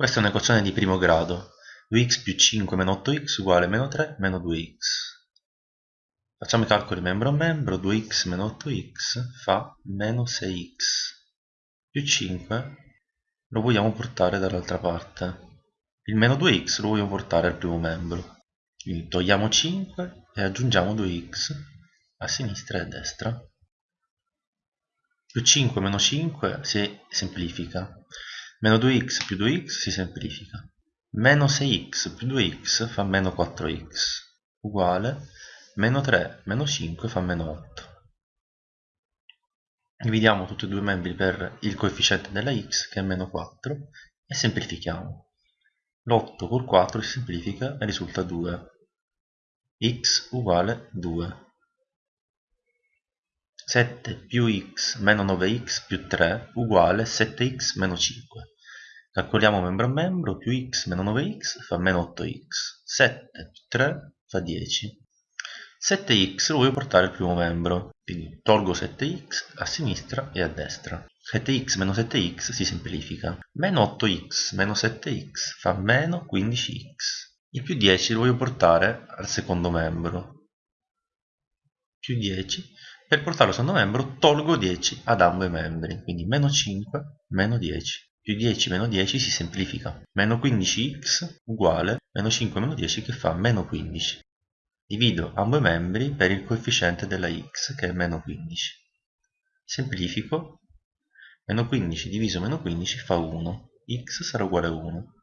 Questa è un'equazione di primo grado. 2x più 5 meno 8x uguale meno 3 meno 2x. Facciamo i calcoli membro a membro. 2x meno 8x fa meno 6x. Più 5 lo vogliamo portare dall'altra parte. Il meno 2x lo vogliamo portare al primo membro. Quindi togliamo 5 e aggiungiamo 2x a sinistra e a destra. Più 5 meno 5 si semplifica Meno 2x più 2x si semplifica. Meno 6x più 2x fa meno 4x uguale meno 3 meno 5 fa meno 8. Dividiamo tutti e due i membri per il coefficiente della x che è meno 4 e semplifichiamo. L'8 con 4 si semplifica e risulta 2. x uguale 2. 7 più x meno 9x più 3 uguale 7x meno 5. Calcoliamo membro a membro, più x meno 9x fa meno 8x. 7 più 3 fa 10. 7x lo voglio portare al primo membro, quindi tolgo 7x a sinistra e a destra. 7x meno 7x si semplifica. Meno 8x meno 7x fa meno 15x. Il più 10 lo voglio portare al secondo membro. Più 10 per portarlo al secondo membro tolgo 10 ad ambo i membri, quindi meno 5 meno 10. Più 10 meno 10 si semplifica. Meno 15x uguale meno 5 meno 10 che fa meno 15. Divido ambo i membri per il coefficiente della x che è meno 15. Semplifico. Meno 15 diviso meno 15 fa 1. x sarà uguale a 1.